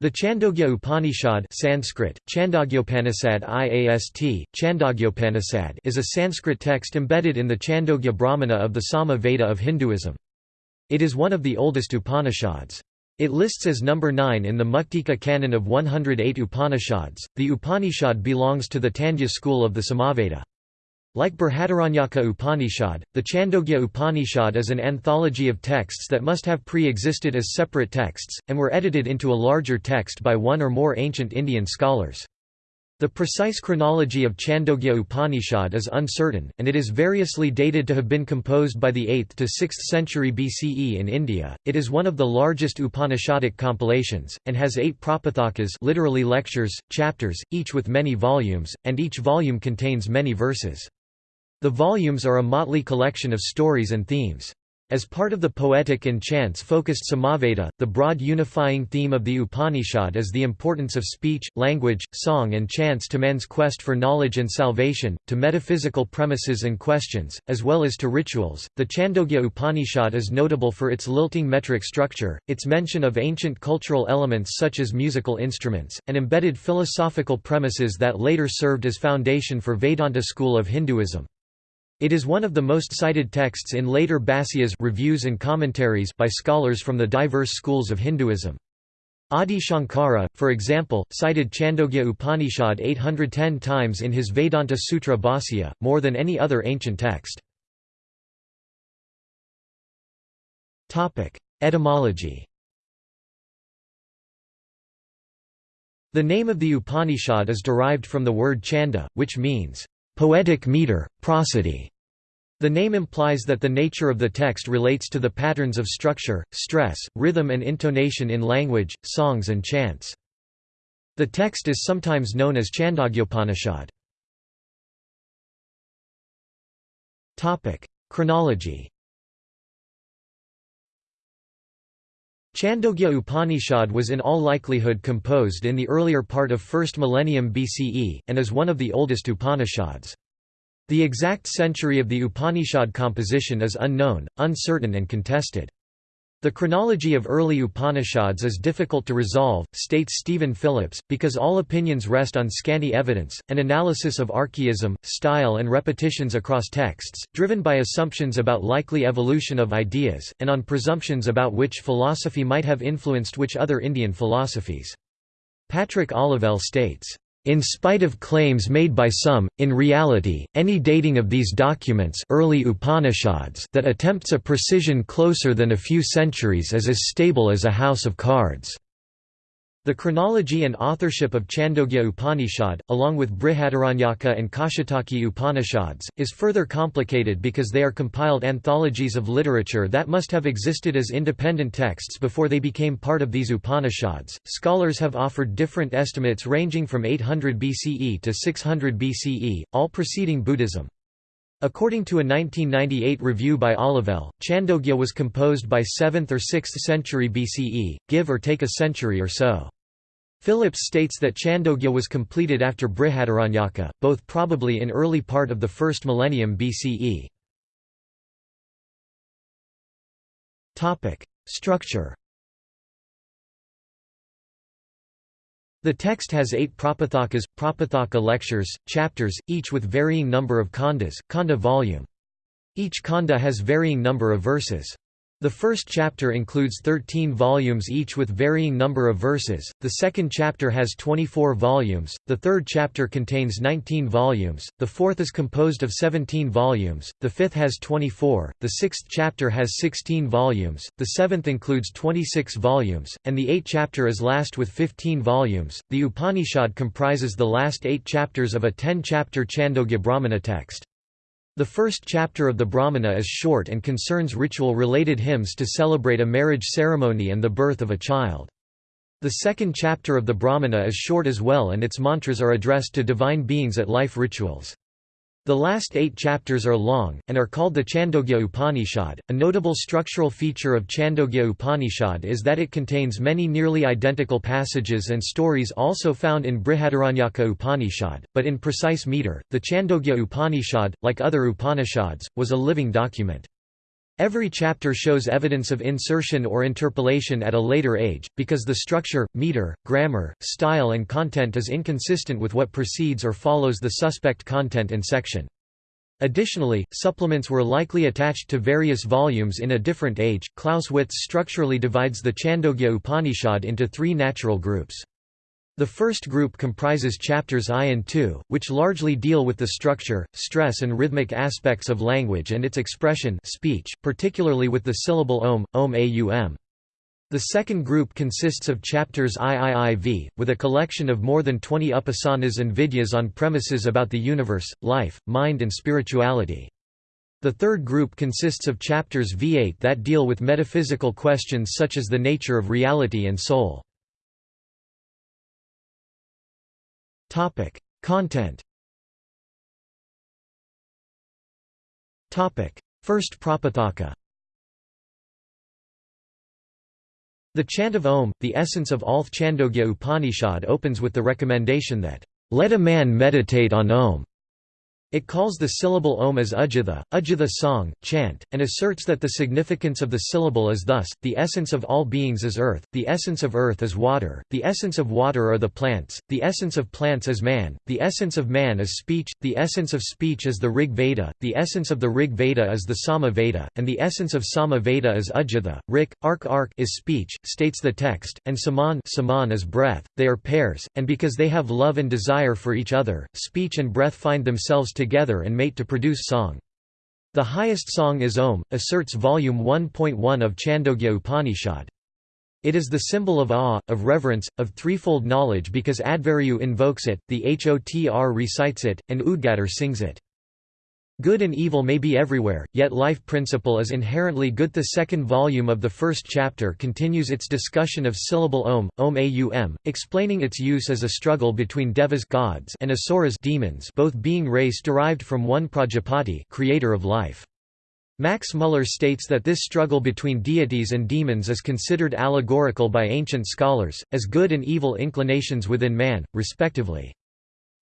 The Chandogya Upanishad Sanskrit, Chandogyopanishad IAST, Chandogyopanishad is a Sanskrit text embedded in the Chandogya Brahmana of the Sama Veda of Hinduism. It is one of the oldest Upanishads. It lists as number 9 in the Muktika canon of 108 Upanishads. The Upanishad belongs to the Tandya school of the Samaveda. Like Brihadaranyaka Upanishad, the Chandogya Upanishad is an anthology of texts that must have pre-existed as separate texts, and were edited into a larger text by one or more ancient Indian scholars. The precise chronology of Chandogya Upanishad is uncertain, and it is variously dated to have been composed by the 8th to 6th century BCE in India. It is one of the largest Upanishadic compilations, and has eight prapathakas literally lectures, chapters, each with many volumes, and each volume contains many verses. The volumes are a motley collection of stories and themes. As part of the poetic and chants-focused Samaveda, the broad unifying theme of the Upanishad is the importance of speech, language, song and chants to man's quest for knowledge and salvation, to metaphysical premises and questions, as well as to rituals. The Chandogya Upanishad is notable for its lilting metric structure, its mention of ancient cultural elements such as musical instruments, and embedded philosophical premises that later served as foundation for Vedanta school of Hinduism. It is one of the most cited texts in later Bhasyas reviews and commentaries by scholars from the diverse schools of Hinduism. Adi Shankara, for example, cited Chandogya Upanishad 810 times in his Vedanta Sutra Bhasya, more than any other ancient text. Etymology The name of the Upanishad is derived from the word chanda, which means poetic meter, prosody. The name implies that the nature of the text relates to the patterns of structure, stress, rhythm and intonation in language, songs and chants. The text is sometimes known as Chandogyopanishad. Chronology Chandogya Upanishad was in all likelihood composed in the earlier part of 1st millennium BCE, and is one of the oldest Upanishads. The exact century of the Upanishad composition is unknown, uncertain and contested. The chronology of early Upanishads is difficult to resolve, states Stephen Phillips, because all opinions rest on scanty evidence, an analysis of archaism, style and repetitions across texts, driven by assumptions about likely evolution of ideas, and on presumptions about which philosophy might have influenced which other Indian philosophies. Patrick Olivelle states, in spite of claims made by some, in reality, any dating of these documents early Upanishads that attempts a precision closer than a few centuries is as stable as a house of cards. The chronology and authorship of Chandogya Upanishad, along with Brihadaranyaka and Kaushitaki Upanishads, is further complicated because they are compiled anthologies of literature that must have existed as independent texts before they became part of these Upanishads. Scholars have offered different estimates ranging from 800 BCE to 600 BCE, all preceding Buddhism. According to a 1998 review by Olivelle, Chandogya was composed by 7th or 6th century BCE, give or take a century or so. Phillips states that Chandogya was completed after Brihadaranyaka, both probably in early part of the first millennium BCE. Structure The text has eight prapathakas, prapathaka lectures, chapters, each with varying number of khandas, khanda volume. Each khanda has varying number of verses. The first chapter includes 13 volumes each with varying number of verses, the second chapter has 24 volumes, the third chapter contains 19 volumes, the fourth is composed of 17 volumes, the fifth has 24, the sixth chapter has 16 volumes, the seventh includes 26 volumes, and the eighth chapter is last with 15 volumes. The Upanishad comprises the last eight chapters of a 10 chapter Chandogya Brahmana text. The first chapter of the Brahmana is short and concerns ritual-related hymns to celebrate a marriage ceremony and the birth of a child. The second chapter of the Brahmana is short as well and its mantras are addressed to divine beings at life rituals. The last eight chapters are long, and are called the Chandogya Upanishad. A notable structural feature of Chandogya Upanishad is that it contains many nearly identical passages and stories also found in Brihadaranyaka Upanishad, but in precise meter. The Chandogya Upanishad, like other Upanishads, was a living document. Every chapter shows evidence of insertion or interpolation at a later age, because the structure, meter, grammar, style and content is inconsistent with what precedes or follows the suspect content in section. Additionally, supplements were likely attached to various volumes in a different age. Klaus Witz structurally divides the Chandogya Upanishad into three natural groups. The first group comprises chapters I and II, which largely deal with the structure, stress and rhythmic aspects of language and its expression speech, particularly with the syllable om, om aum. The second group consists of chapters IIIV, with a collection of more than 20 upasanas and vidyas on premises about the universe, life, mind and spirituality. The third group consists of chapters V8 that deal with metaphysical questions such as the nature of reality and soul. Topic: Content. Topic: First Prapathaka. The chant of Om, the essence of all Chandogya Upanishad opens with the recommendation that, "...let a man meditate on Om." It calls the syllable om as udgitha, udgitha song, chant, and asserts that the significance of the syllable is thus, the essence of all beings is earth, the essence of earth is water, the essence of water are the plants, the essence of plants is man, the essence of man is speech, the essence of speech is the Rig Veda, the essence of the Rig Veda is the Sama Veda, and the essence of Sama Veda is udgitha. Rik, ark ark is speech, states the text, and saman, saman is breath, they are pairs, and because they have love and desire for each other, speech and breath find themselves together and mate to produce song. The highest song is Om, asserts volume 1.1 of Chandogya Upanishad. It is the symbol of awe, of reverence, of threefold knowledge because Adhvaryu invokes it, the Hotr recites it, and Udgatar sings it. Good and evil may be everywhere, yet life principle is inherently good. The second volume of the first chapter continues its discussion of syllable om, om aum, explaining its use as a struggle between devas gods and asuras demons, both being race derived from one Prajapati, creator of life. Max Muller states that this struggle between deities and demons is considered allegorical by ancient scholars, as good and evil inclinations within man, respectively.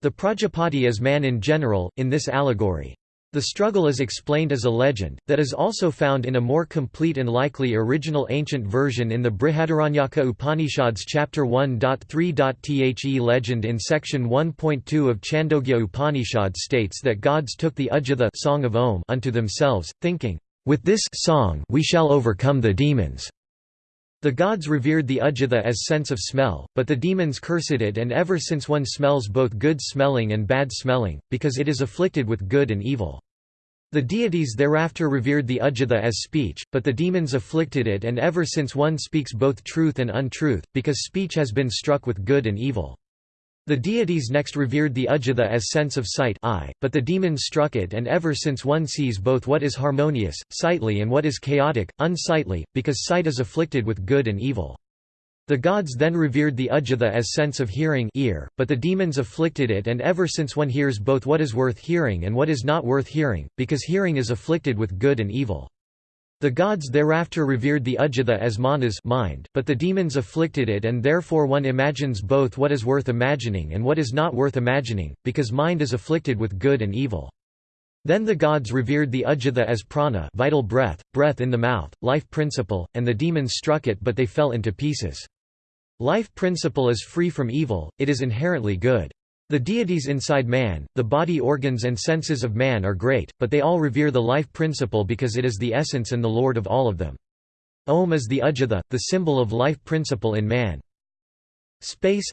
The Prajapati is man in general, in this allegory. The struggle is explained as a legend, that is also found in a more complete and likely original ancient version in the Brihadaranyaka Upanishads chapter 1.3. The legend in section 1.2 of Chandogya Upanishad states that gods took the Udgitha song of Om unto themselves, thinking, "With this song we shall overcome the demons." The gods revered the Udgitha as sense of smell, but the demons cursed it and ever since one smells both good smelling and bad smelling, because it is afflicted with good and evil. The deities thereafter revered the Udgitha as speech, but the demons afflicted it and ever since one speaks both truth and untruth, because speech has been struck with good and evil. The deities next revered the Udgitha as sense of sight eye, but the demons struck it and ever since one sees both what is harmonious, sightly and what is chaotic, unsightly, because sight is afflicted with good and evil. The gods then revered the Udgitha as sense of hearing ear, but the demons afflicted it and ever since one hears both what is worth hearing and what is not worth hearing, because hearing is afflicted with good and evil. The gods thereafter revered the Udgitha as manas mind, but the demons afflicted it and therefore one imagines both what is worth imagining and what is not worth imagining, because mind is afflicted with good and evil. Then the gods revered the Udgitha as prana vital breath, breath in the mouth, life principle, and the demons struck it but they fell into pieces. Life principle is free from evil, it is inherently good. The deities inside man, the body organs and senses of man are great, but they all revere the life principle because it is the essence and the lord of all of them. Om is the Udgitha, the symbol of life principle in man. Space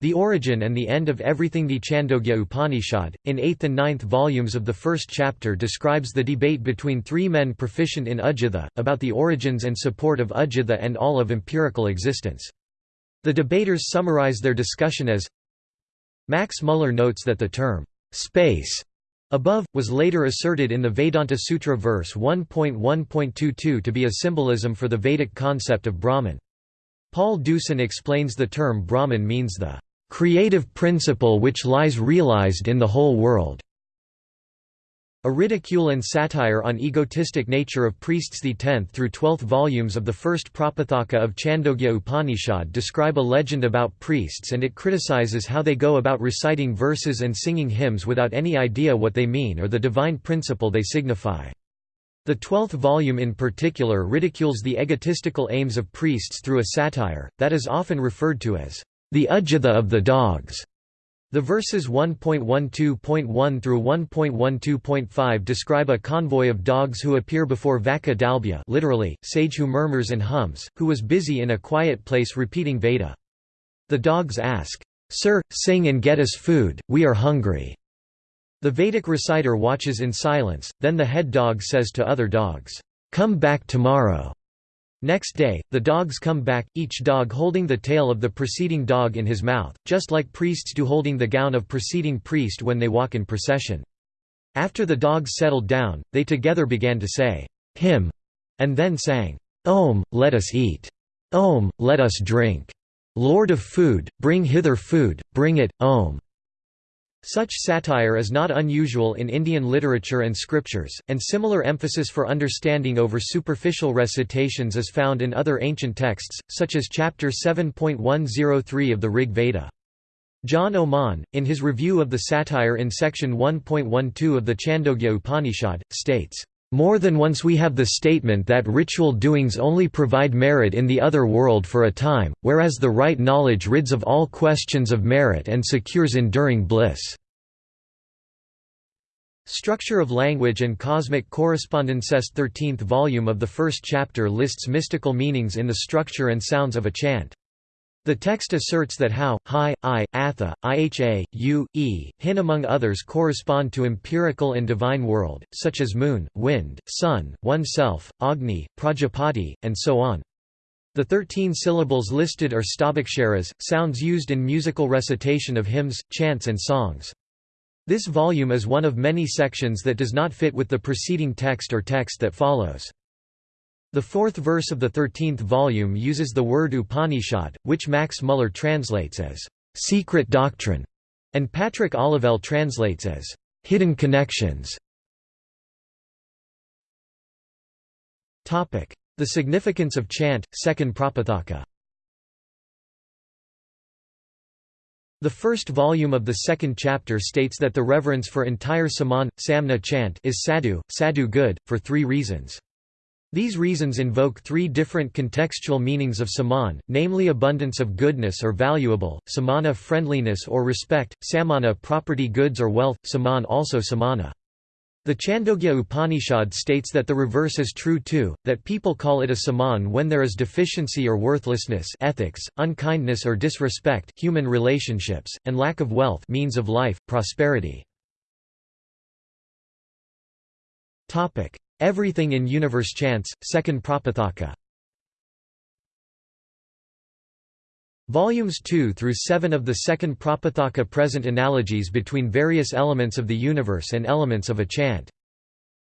The origin and the end of everything The Chandogya Upanishad, in 8th and 9th volumes of the first chapter describes the debate between three men proficient in Udgitha, about the origins and support of Udgitha and all of empirical existence. The debaters summarize their discussion as Max Muller notes that the term, space, above, was later asserted in the Vedanta Sutra verse 1.1.22 to be a symbolism for the Vedic concept of Brahman. Paul Deussen explains the term Brahman means the creative principle which lies realized in the whole world. A ridicule and satire on egotistic nature of priests The 10th through 12th volumes of the first Prapathaka of Chandogya Upanishad describe a legend about priests and it criticizes how they go about reciting verses and singing hymns without any idea what they mean or the divine principle they signify. The twelfth volume in particular ridicules the egotistical aims of priests through a satire, that is often referred to as the Udgitha of the dogs. The verses 1.12.1 through 1.12.5 describe a convoy of dogs who appear before Vaka Dalbhya literally, sage who murmurs and hums, who was busy in a quiet place repeating Veda. The dogs ask, Sir, sing and get us food, we are hungry. The Vedic reciter watches in silence, then the head dog says to other dogs, "'Come back tomorrow'". Next day, the dogs come back, each dog holding the tail of the preceding dog in his mouth, just like priests do holding the gown of preceding priest when they walk in procession. After the dogs settled down, they together began to say, "'Hymn' and then sang, "'Om, let us eat! Om, let us drink! Lord of food, bring hither food, bring it, Om!' Such satire is not unusual in Indian literature and scriptures, and similar emphasis for understanding over superficial recitations is found in other ancient texts, such as chapter 7.103 of the Rig Veda. John Oman, in his review of the satire in section 1.12 of the Chandogya Upanishad, states, more than once we have the statement that ritual doings only provide merit in the other world for a time, whereas the right knowledge rids of all questions of merit and secures enduring bliss. Structure of Language and Cosmic Correspondences 13th volume of the first chapter lists mystical meanings in the structure and sounds of a chant. The text asserts that how, hi, i, atha, iha, u, e, hin among others correspond to empirical and divine world, such as moon, wind, sun, oneself, agni, prajapati, and so on. The thirteen syllables listed are stobhaksharas, sounds used in musical recitation of hymns, chants and songs. This volume is one of many sections that does not fit with the preceding text or text that follows. The fourth verse of the thirteenth volume uses the word Upanishad, which Max Muller translates as secret doctrine, and Patrick Olivelle translates as hidden connections. The significance of chant, second Prapathaka The first volume of the second chapter states that the reverence for entire saman, samna chant is sadhu, sadhu good, for three reasons. These reasons invoke three different contextual meanings of saman, namely abundance of goodness or valuable, samana friendliness or respect, samana property goods or wealth, saman also samana. The Chandogya Upanishad states that the reverse is true too, that people call it a saman when there is deficiency or worthlessness ethics, unkindness or disrespect human relationships, and lack of wealth means of life, prosperity. Everything in Universe Chants, Second Prapathaka Volumes 2 through 7 of the Second Prapathaka present analogies between various elements of the universe and elements of a chant.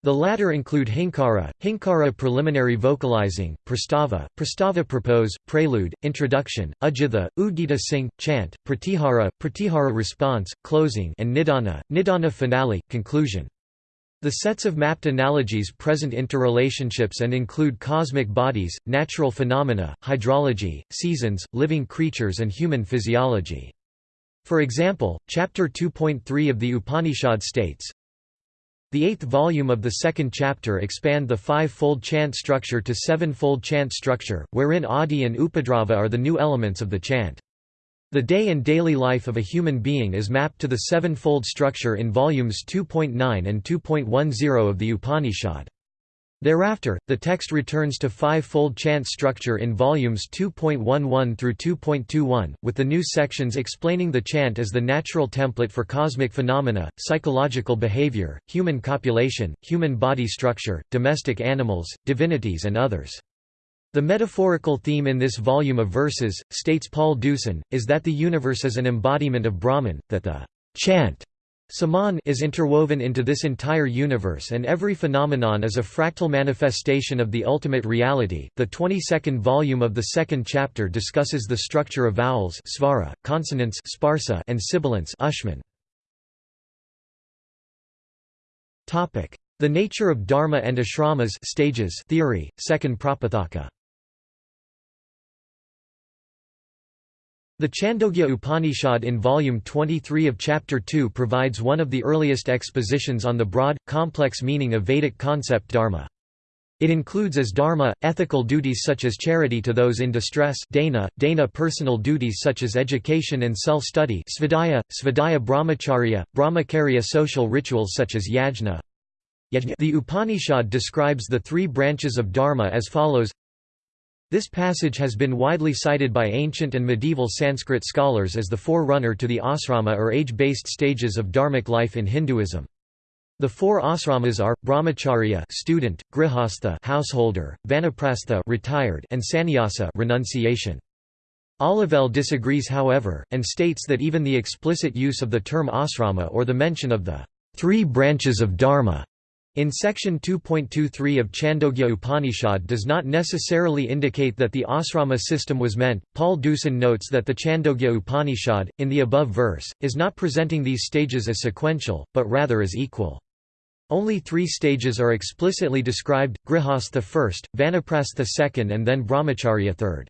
The latter include hinkara, hinkara preliminary vocalizing, prastava, prastava propose, prelude, introduction, udgitha, udgita sing, chant, pratihara, pratihara response, closing and nidana, nidana finale, conclusion. The sets of mapped analogies present interrelationships and include cosmic bodies, natural phenomena, hydrology, seasons, living creatures and human physiology. For example, Chapter 2.3 of the Upanishad states, The eighth volume of the second chapter expand the five-fold chant structure to seven-fold chant structure, wherein Adi and Upadrava are the new elements of the chant. The day and daily life of a human being is mapped to the seven-fold structure in volumes 2.9 and 2.10 of the Upanishad. Thereafter, the text returns to five-fold chant structure in volumes 2.11 through 2.21, with the new sections explaining the chant as the natural template for cosmic phenomena, psychological behavior, human copulation, human body structure, domestic animals, divinities and others. The metaphorical theme in this volume of verses, states Paul Deussen, is that the universe is an embodiment of Brahman, that the chant Saman is interwoven into this entire universe and every phenomenon is a fractal manifestation of the ultimate reality. The 22nd volume of the second chapter discusses the structure of vowels svara, consonants sparsa, and sibilants ushman. Topic: The nature of dharma and ashramas stages theory, second Prapathaka. The Chandogya Upanishad in Volume 23 of Chapter 2 provides one of the earliest expositions on the broad, complex meaning of Vedic concept dharma. It includes as dharma, ethical duties such as charity to those in distress dana, dana personal duties such as education and self-study svadhyaya, svadhyaya brahmacharya, brahmacharya social rituals such as yajna. The Upanishad describes the three branches of dharma as follows This passage has been widely cited by ancient and medieval Sanskrit scholars as the forerunner to the asrama or age-based stages of dharmic life in Hinduism. The four asramas are brahmacharya, student, grihastha, householder, vanaprastha, retired, and sannyasa, renunciation. Olivelle disagrees however, and states that even the explicit use of the term asrama or the mention of the three branches of dharma in section 2.23 of Chandogya Upanishad does not necessarily indicate that the asrama system was meant. Paul Deussen notes that the Chandogya Upanishad, in the above verse, is not presenting these stages as sequential, but rather as equal. Only three stages are explicitly described, Grihastha first, Vanaprastha second and then Brahmacharya third.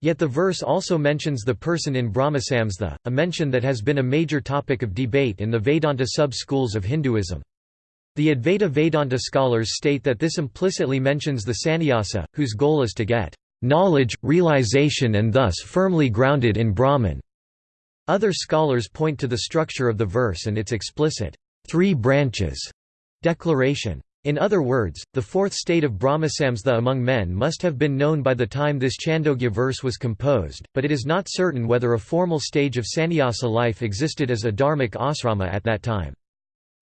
Yet the verse also mentions the person in Brahmasamstha, a mention that has been a major topic of debate in the Vedanta sub-schools of Hinduism. The Advaita Vedanta scholars state that this implicitly mentions the sannyasa, whose goal is to get knowledge, realization and thus firmly grounded in Brahman. Other scholars point to the structure of the verse and its explicit three branches Declaration. In other words, the fourth state of Brahmasamstha among men must have been known by the time this Chandogya verse was composed, but it is not certain whether a formal stage of sannyasa life existed as a dharmic asrama at that time.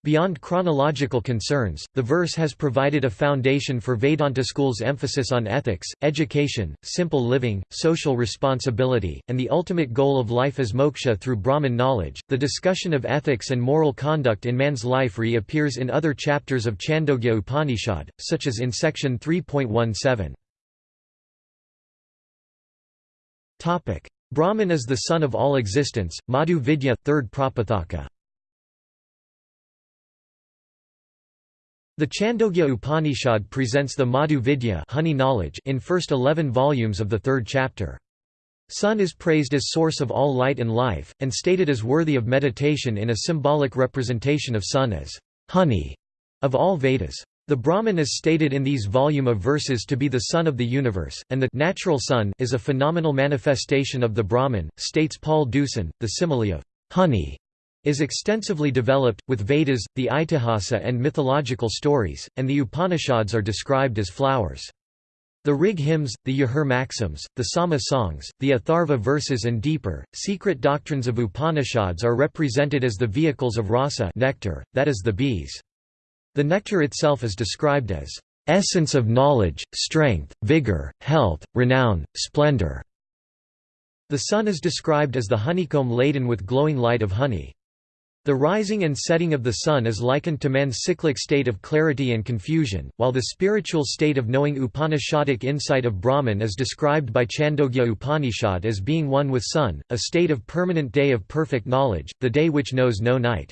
Beyond chronological concerns, the verse has provided a foundation for Vedanta school's emphasis on ethics, education, simple living, social responsibility, and the ultimate goal of life as moksha through Brahman knowledge. The discussion of ethics and moral conduct in man's life reappears in other chapters of Chandogya Upanishad, such as in section 3.17. Topic: Brahman is the sun of all existence. Madhu Vidya, third Prapathaka. The Chandogya Upanishad presents the Madhu Vidya honey knowledge in first 11 volumes of the third chapter. Sun is praised as source of all light and life, and stated as worthy of meditation in a symbolic representation of sun as honey of all Vedas. The Brahman is stated in these volume of verses to be the sun of the universe, and the natural sun is a phenomenal manifestation of the Brahman, states Paul Deussen. The simile of honey is extensively developed, with Vedas, the Itihasa and mythological stories, and the Upanishads are described as flowers. The Rig hymns, the Yajur maxims, the Sama songs, the Atharva verses and deeper, secret doctrines of Upanishads are represented as the vehicles of rasa nectar, that is the bees. The nectar itself is described as essence of knowledge, strength, vigor, health, renown, splendor. The sun is described as the honeycomb laden with glowing light of honey. The rising and setting of the sun is likened to man's cyclic state of clarity and confusion, while the spiritual state of knowing Upanishadic insight of Brahman is described by Chandogya Upanishad as being one with sun, a state of permanent day of perfect knowledge, the day which knows no night.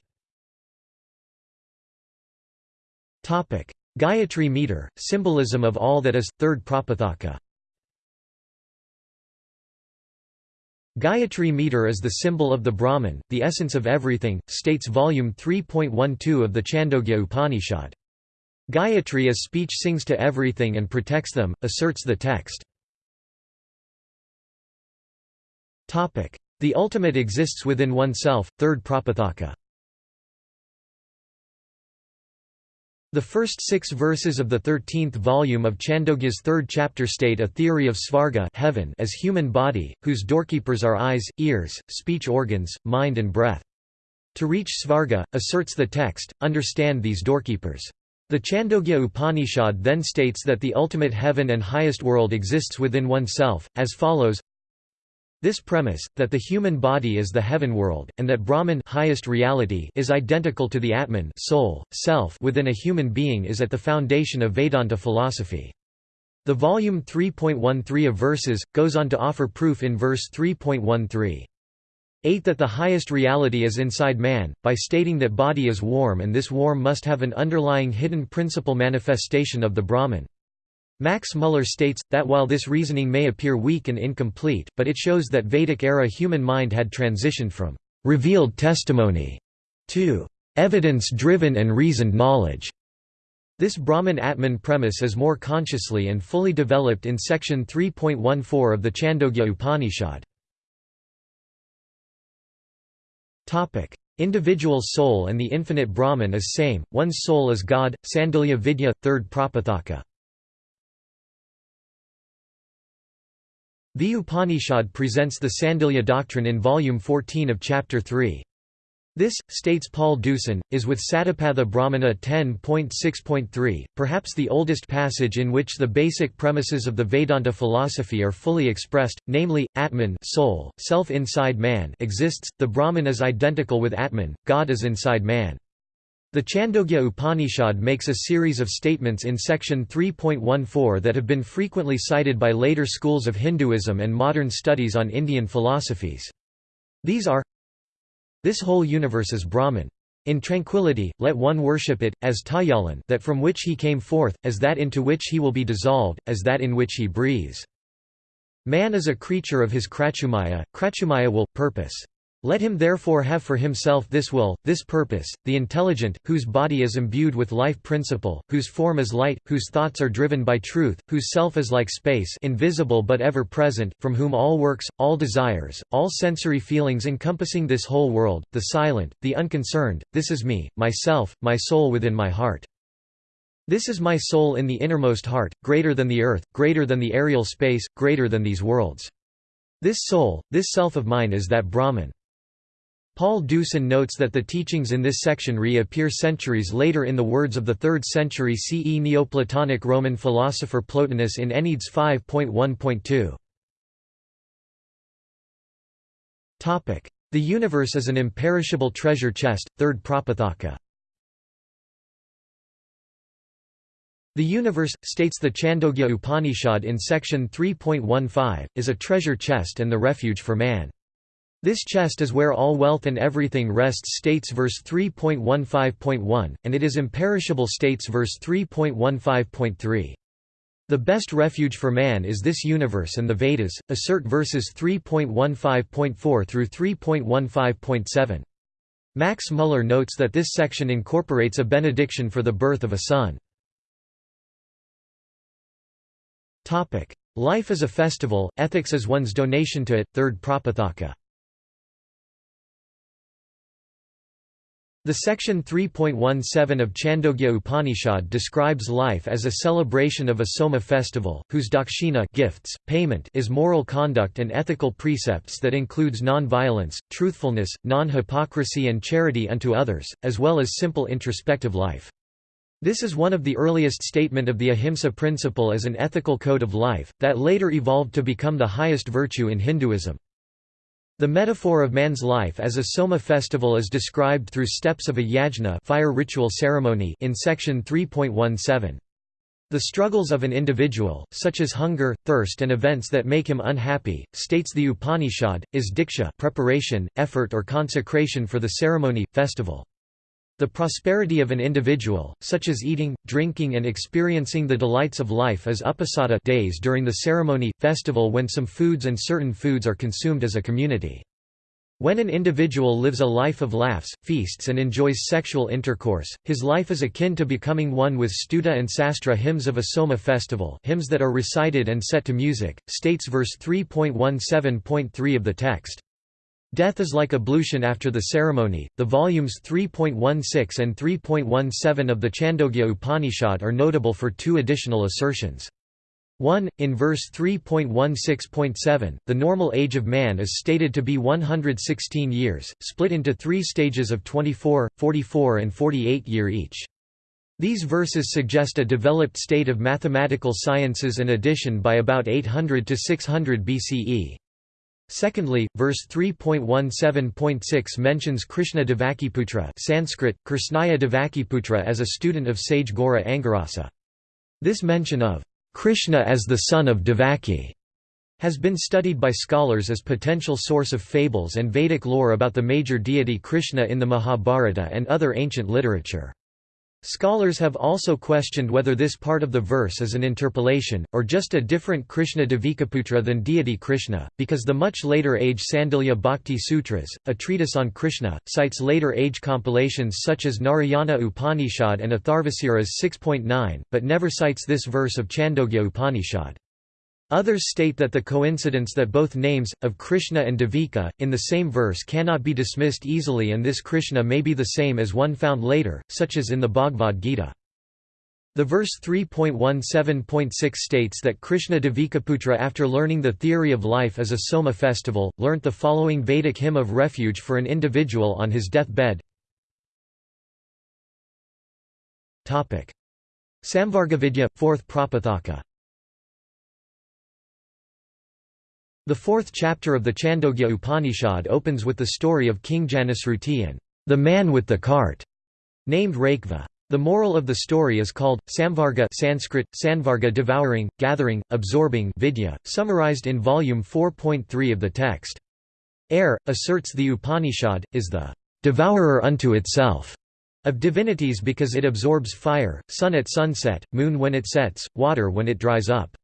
Gayatri meter, symbolism of all that is, third Prapathaka Gayatri meter is the symbol of the Brahman, the essence of everything, states volume 3.12 of the Chandogya Upanishad. Gayatri as speech sings to everything and protects them, asserts the text. The ultimate exists within oneself, third Prapathaka The first six verses of the thirteenth volume of Chandogya's third chapter state a theory of svarga heaven as human body, whose doorkeepers are eyes, ears, speech organs, mind and breath. To reach svarga, asserts the text, understand these doorkeepers. The Chandogya Upanishad then states that the ultimate heaven and highest world exists within oneself, as follows this premise, that the human body is the heaven world, and that Brahman highest reality is identical to the Atman soul, self within a human being is at the foundation of Vedanta philosophy. The volume 3.13 of verses, goes on to offer proof in verse 3.13. 8 that the highest reality is inside man, by stating that body is warm and this warm must have an underlying hidden principle manifestation of the Brahman. Max Muller states, that while this reasoning may appear weak and incomplete, but it shows that Vedic-era human mind had transitioned from «revealed testimony» to «evidence-driven and reasoned knowledge». This Brahman-Atman premise is more consciously and fully developed in section 3.14 of the Chandogya Upanishad. Individual soul and the infinite Brahman is same, one's soul is God, Sandilya Vidya, 3rd Prapathaka. The Upanishad presents the Sandilya doctrine in volume 14 of chapter 3. This, states Paul Deussen, is with Satapatha Brahmana 10.6.3, perhaps the oldest passage in which the basic premises of the Vedanta philosophy are fully expressed, namely, Atman soul, self inside man exists, the Brahman is identical with Atman, God is inside man. The Chandogya Upanishad makes a series of statements in section 3.14 that have been frequently cited by later schools of Hinduism and modern studies on Indian philosophies. These are this whole universe is Brahman. In tranquility, let one worship it, as Tajjalan that from which he came forth, as that into which he will be dissolved, as that in which he breathes. Man is a creature of his Kratumaya, Kratumaya will, purpose. Let him therefore have for himself this will, this purpose, the intelligent, whose body is imbued with life principle, whose form is light, whose thoughts are driven by truth, whose self is like space invisible but ever present, from whom all works, all desires, all sensory feelings encompassing this whole world, the silent, the unconcerned, this is me, myself, my soul within my heart. This is my soul in the innermost heart, greater than the earth, greater than the aerial space, greater than these worlds. This soul, this self of mine is that Brahman. Paul Deussen notes that the teachings in this section reappear centuries later in the words of the 3rd century CE Neoplatonic Roman philosopher Plotinus in Enneads 5.1.2. The universe is an imperishable treasure chest, 3rd Prapathaka. The universe, states the Chandogya Upanishad in section 3.15, is a treasure chest and the refuge for man. This chest is where all wealth and everything rests states verse 3.15.1, and it is imperishable states verse 3.15.3. The best refuge for man is this universe and the Vedas, assert verses 3.15.4 through 3.15.7. Max Muller notes that this section incorporates a benediction for the birth of a son. Life is a festival, ethics is one's donation to it, third Prapathaka. The section 3.17 of Chandogya Upanishad describes life as a celebration of a Soma festival, whose dakshina gifts, payment is moral conduct and ethical precepts that includes non-violence, truthfulness, non-hypocrisy and charity unto others, as well as simple introspective life. This is one of the earliest statement of the ahimsa principle as an ethical code of life, that later evolved to become the highest virtue in Hinduism. The metaphor of man's life as a Soma festival is described through steps of a yajna fire ritual ceremony in section 3.17. The struggles of an individual, such as hunger, thirst and events that make him unhappy, states the Upanishad, is diksha preparation, effort or consecration for the ceremony, festival. The prosperity of an individual, such as eating, drinking and experiencing the delights of life is upasada days during the ceremony, festival when some foods and certain foods are consumed as a community. When an individual lives a life of laughs, feasts and enjoys sexual intercourse, his life is akin to becoming one with stuta and sastra hymns of a Soma festival hymns that are recited and set to music, states verse 3.17.3 of the text. Death is like ablution after the ceremony. The volumes 3.16 and 3.17 of the Chandogya Upanishad are notable for two additional assertions. 1. In verse 3.16.7, the normal age of man is stated to be 116 years, split into three stages of 24, 44 and 48 year each. These verses suggest a developed state of mathematical sciences and addition by about 800 to 600 BCE. Secondly, verse 3.17.6 mentions Krishna Devakiputra Sanskrit, Krishnaya Devakiputra as a student of sage Ghora Angirasa. This mention of Krishna as the son of Devaki has been studied by scholars as potential source of fables and Vedic lore about the major deity Krishna in the Mahabharata and other ancient literature. Scholars have also questioned whether this part of the verse is an interpolation, or just a different Krishna Devikaputra than deity Krishna, because the much later age Sandilya Bhakti Sutras, a treatise on Krishna, cites later age compilations such as Narayana Upanishad and Atharvasira's 6.9, but never cites this verse of Chandogya Upanishad. Others state that the coincidence that both names, of Krishna and Devika, in the same verse cannot be dismissed easily and this Krishna may be the same as one found later, such as in the Bhagavad Gita. The verse 3.17.6 states that Krishna Devikaputra after learning the theory of life as a Soma festival, learnt the following Vedic hymn of refuge for an individual on his deathbed. Samvargavidya, 4th Prapathaka The fourth chapter of the Chandogya Upanishad opens with the story of King Janasruti and the man with the cart, named Raikva. The moral of the story is called, Samvarga Sanskrit, Sanvarga devouring, gathering, absorbing vidya, summarized in volume 4.3 of the text. Air, asserts the Upanishad, is the devourer unto itself of divinities because it absorbs fire, sun at sunset, moon when it sets, water when it dries up.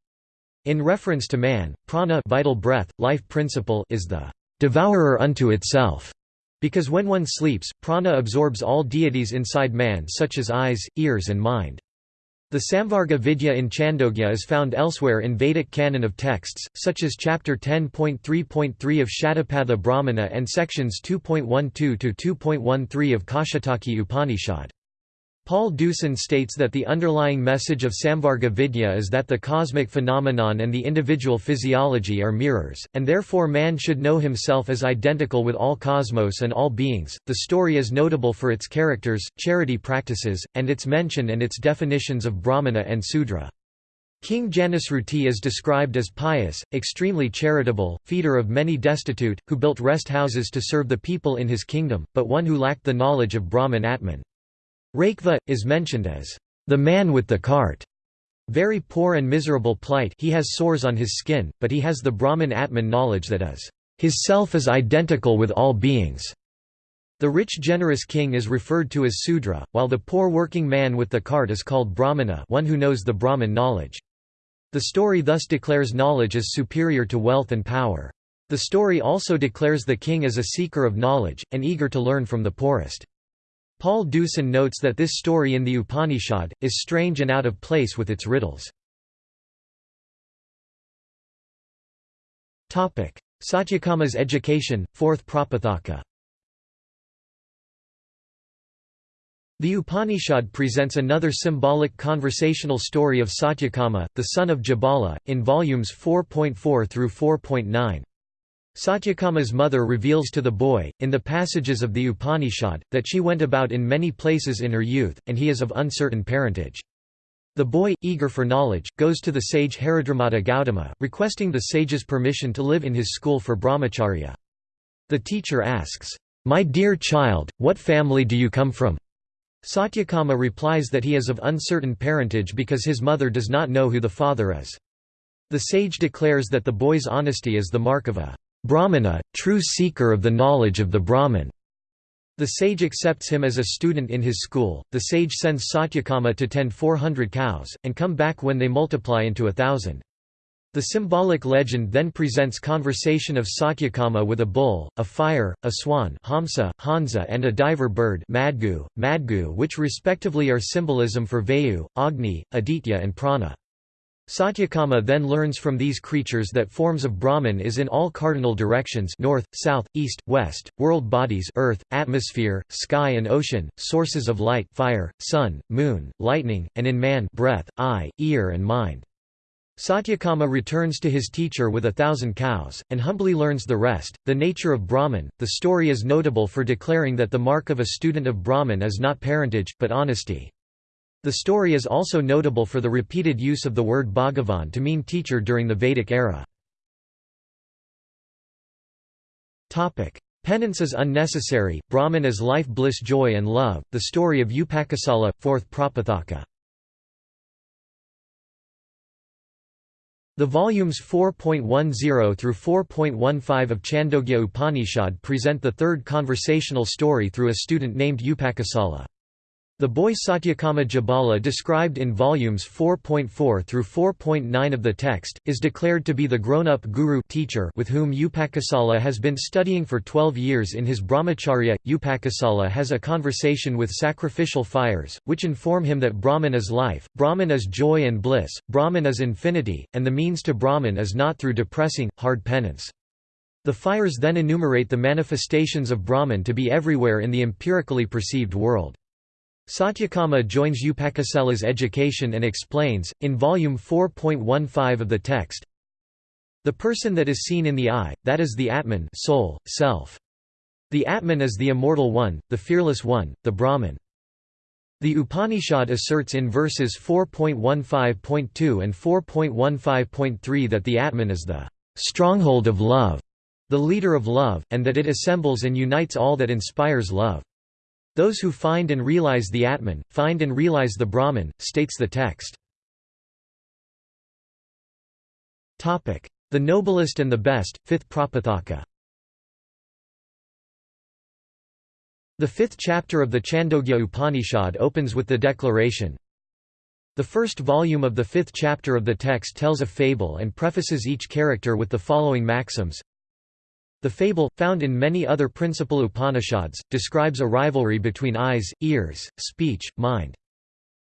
In reference to man, prana vital breath, life principle is the devourer unto itself, because when one sleeps, prana absorbs all deities inside man such as eyes, ears and mind. The Samvarga Vidya in Chandogya is found elsewhere in Vedic canon of texts, such as chapter 10.3.3 of Shatapatha Brahmana and sections 2.12 to 2.13 of Kaushitaki Upanishad. Paul Deussen states that the underlying message of Samvarga Vidya is that the cosmic phenomenon and the individual physiology are mirrors, and therefore man should know himself as identical with all cosmos and all beings. The story is notable for its characters, charity practices, and its mention and its definitions of Brahmana and Sudra. King Janasruti is described as pious, extremely charitable, feeder of many destitute, who built rest houses to serve the people in his kingdom, but one who lacked the knowledge of Brahman Atman. Raikva, is mentioned as, "...the man with the cart." Very poor and miserable plight he has sores on his skin, but he has the Brahman Atman knowledge that is, "...his self is identical with all beings." The rich generous king is referred to as Sudra, while the poor working man with the cart is called Brahmana one who knows the Brahman knowledge. The story thus declares knowledge as superior to wealth and power. The story also declares the king as a seeker of knowledge, and eager to learn from the poorest. Paul Deussen notes that this story in the Upanishad, is strange and out of place with its riddles. Satyakama's education, fourth Prapathaka The Upanishad presents another symbolic conversational story of Satyakama, the son of Jabala, in volumes 4.4 through 4.9. Satyakama's mother reveals to the boy, in the passages of the Upanishad, that she went about in many places in her youth, and he is of uncertain parentage. The boy, eager for knowledge, goes to the sage Haridrumata Gautama, requesting the sage's permission to live in his school for brahmacharya. The teacher asks, "'My dear child, what family do you come from?' Satyakama replies that he is of uncertain parentage because his mother does not know who the father is. The sage declares that the boy's honesty is the mark of a Brahmana, true seeker of the knowledge of the Brahman. The sage accepts him as a student in his school. The sage sends Satyakama to tend 400 cows, and come back when they multiply into a thousand. The symbolic legend then presents conversation of Satyakama with a bull, a fire, a swan Hamsa, Hansa and a diver bird Madgu, Madgu which respectively are symbolism for Vayu, Agni, Aditya and Prana. Satyakama then learns from these creatures that forms of Brahman is in all cardinal directions north, south, east, west, world bodies earth, atmosphere, sky and ocean, sources of light fire, sun, moon, lightning, and in man breath, eye, ear and mind. Satyakama returns to his teacher with a thousand cows, and humbly learns the rest. The nature of Brahman, the story is notable for declaring that the mark of a student of Brahman is not parentage, but honesty. The story is also notable for the repeated use of the word Bhagavan to mean teacher during the Vedic era. Penance is unnecessary, Brahman is life bliss joy and love, the story of Upakosala, 4th Prapathaka. The volumes 4.10 through 4.15 of Chandogya Upanishad present the third conversational story through a student named Upakosala. The boy Satyakama Jabala described in volumes 4.4 through 4.9 of the text, is declared to be the grown-up guru teacher with whom Upakosala has been studying for 12 years in his brahmacharya. Upakosala has a conversation with sacrificial fires, which inform him that Brahman is life, Brahman is joy and bliss, Brahman is infinity, and the means to Brahman is not through depressing, hard penance. The fires then enumerate the manifestations of Brahman to be everywhere in the empirically perceived world. Satyakama joins Upakosala's education and explains, in volume 4.15 of the text, The person that is seen in the eye, that is the Atman soul, self. The Atman is the immortal one, the fearless one, the Brahman. The Upanishad asserts in verses 4.15.2 and 4.15.3 that the Atman is the stronghold of love, the leader of love, and that it assembles and unites all that inspires love. Those who find and realize the Atman, find and realize the Brahman, states the text. The noblest and the best, fifth Prapathaka The fifth chapter of the Chandogya Upanishad opens with the declaration, The first volume of the fifth chapter of the text tells a fable and prefaces each character with the following maxims the fable, found in many other principal Upanishads, describes a rivalry between eyes, ears, speech, mind.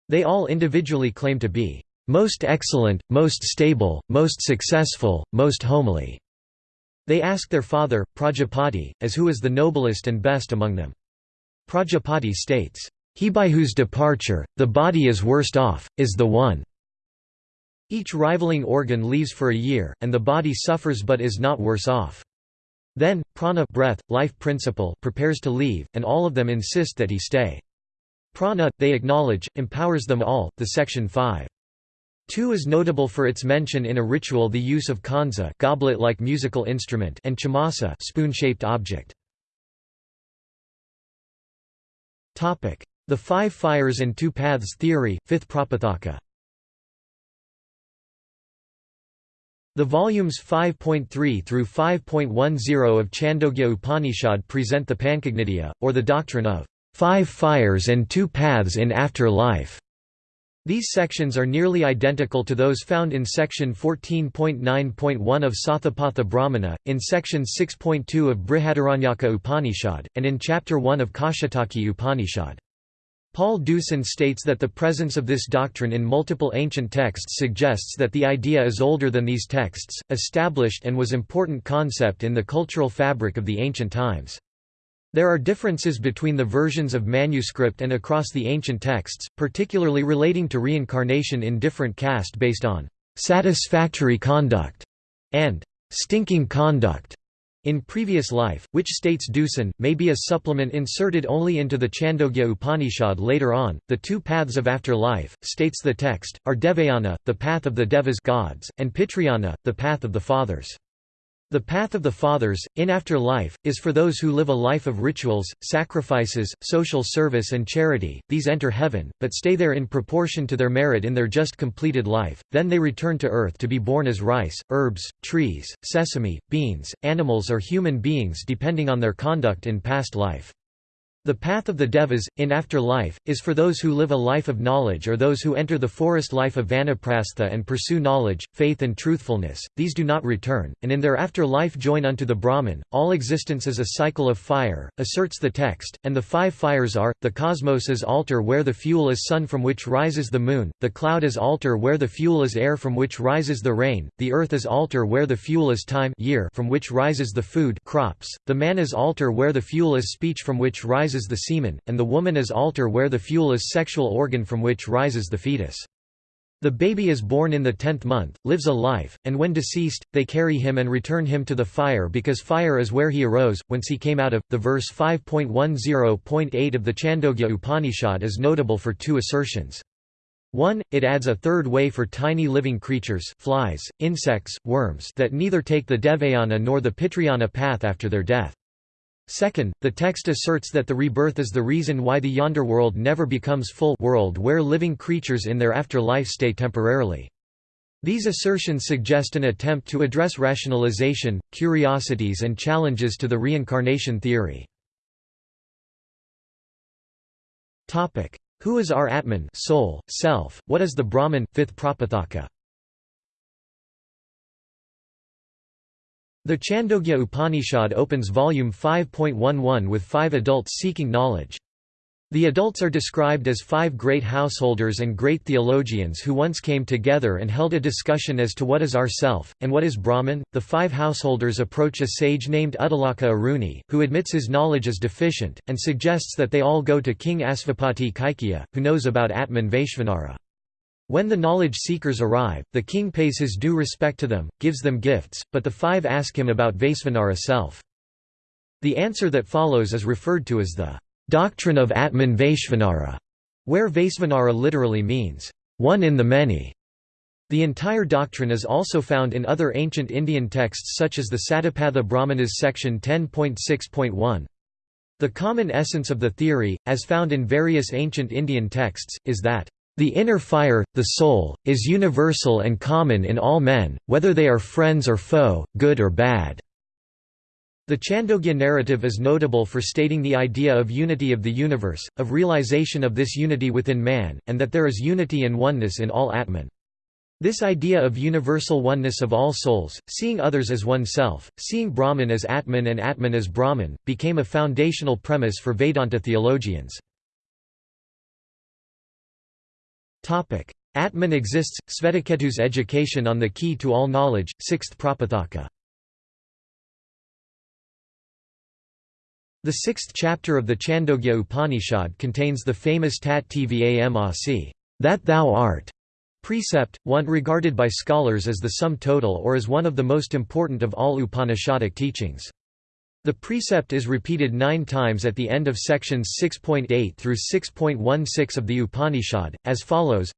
They all individually claim to be most excellent, most stable, most successful, most homely. They ask their father, Prajapati, as who is the noblest and best among them. Prajapati states, He by whose departure, the body is worst off, is the one. Each rivaling organ leaves for a year, and the body suffers but is not worse off. Then, prana breath, life principle prepares to leave, and all of them insist that he stay. Prana, they acknowledge, empowers them all. The section 5. 2 is notable for its mention in a ritual the use of kanza goblet-like musical instrument and chamasa spoon-shaped object. The Five Fires and Two Paths theory, fifth Prapathaka The volumes 5.3 through 5.10 of Chandogya Upanishad present the Pancagnitia, or the doctrine of five fires and two paths in after life. These sections are nearly identical to those found in section 14.9.1 of Sathapatha Brahmana, in section 6.2 of Brihadaranyaka Upanishad, and in chapter 1 of Kaushitaki Upanishad. Paul Deussen states that the presence of this doctrine in multiple ancient texts suggests that the idea is older than these texts, established and was important concept in the cultural fabric of the ancient times. There are differences between the versions of manuscript and across the ancient texts, particularly relating to reincarnation in different caste based on «satisfactory conduct» and «stinking conduct» in previous life, which states Deussen, may be a supplement inserted only into the Chandogya Upanishad later on. The two paths of after-life, states the text, are Devayana, the path of the Devas gods, and Pitrayana, the path of the fathers. The path of the fathers, in after life, is for those who live a life of rituals, sacrifices, social service and charity, these enter heaven, but stay there in proportion to their merit in their just completed life, then they return to earth to be born as rice, herbs, trees, sesame, beans, animals or human beings depending on their conduct in past life. The path of the Devas, in after life, is for those who live a life of knowledge or those who enter the forest life of vanaprastha and pursue knowledge, faith and truthfulness, these do not return, and in their after life join unto the Brahman. All existence is a cycle of fire, asserts the text, and the five fires are, the cosmos is altar where the fuel is sun from which rises the moon, the cloud is altar where the fuel is air from which rises the rain, the earth is altar where the fuel is time year from which rises the food crops, the man is altar where the fuel is speech from which rises rises the semen, and the woman is altar where the fuel is sexual organ from which rises the fetus. The baby is born in the tenth month, lives a life, and when deceased, they carry him and return him to the fire because fire is where he arose, whence he came out of. The verse 5.10.8 of the Chandogya Upanishad is notable for two assertions. 1. It adds a third way for tiny living creatures flies, insects, worms that neither take the Devayana nor the Pitrayana path after their death. Second, the text asserts that the rebirth is the reason why the yonder world never becomes full world where living creatures in their afterlife stay temporarily. These assertions suggest an attempt to address rationalization, curiosities and challenges to the reincarnation theory. Who is our Atman soul, self, what is the Brahman, fifth Prapathaka? The Chandogya Upanishad opens volume 5.11 with five adults seeking knowledge. The adults are described as five great householders and great theologians who once came together and held a discussion as to what is our self, and what is Brahman. The five householders approach a sage named Uddalaka Aruni, who admits his knowledge is deficient, and suggests that they all go to King Asvapati Kaikya, who knows about Atman Vaishvanara. When the knowledge seekers arrive, the king pays his due respect to them, gives them gifts, but the five ask him about Vaisvanara self. The answer that follows is referred to as the doctrine of Atman Vaishvanara, where Vaisvanara literally means, one in the many. The entire doctrine is also found in other ancient Indian texts such as the Satapatha Brahmanas section 10.6.1. The common essence of the theory, as found in various ancient Indian texts, is that the inner fire, the soul, is universal and common in all men, whether they are friends or foe, good or bad. The Chandogya narrative is notable for stating the idea of unity of the universe, of realization of this unity within man, and that there is unity and oneness in all Atman. This idea of universal oneness of all souls, seeing others as oneself, seeing Brahman as Atman and Atman as Brahman, became a foundational premise for Vedanta theologians. Atman exists, Svetaketu's education on the key to all knowledge, 6th Prapathaka The sixth chapter of the Chandogya Upanishad contains the famous Tat Tvam Asi, that thou art, precept, one regarded by scholars as the sum total or as one of the most important of all Upanishadic teachings. The precept is repeated nine times at the end of sections 6.8 through 6.16 of the Upanishad, as follows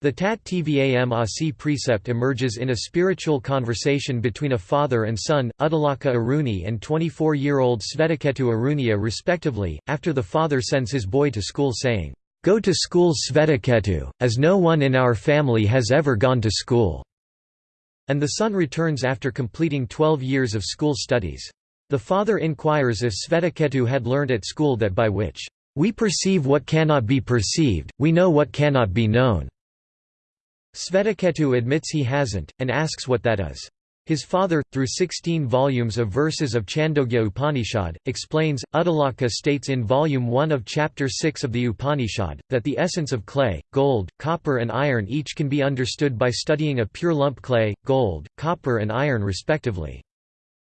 the Tat Tvam Asi precept emerges in a spiritual conversation between a father and son, Uddalaka Aruni and 24-year-old Svetaketu Arunia respectively, after the father sends his boy to school saying, "'Go to school Svetaketu, as no one in our family has ever gone to school." And the son returns after completing 12 years of school studies. The father inquires if Svetaketu had learned at school that by which, "'We perceive what cannot be perceived, we know what cannot be known' Svetaketu admits he hasn't, and asks what that is. His father, through 16 volumes of verses of Chandogya Upanishad, explains. Uddalaka states in Volume 1 of Chapter 6 of the Upanishad, that the essence of clay, gold, copper, and iron each can be understood by studying a pure lump clay, gold, copper, and iron respectively.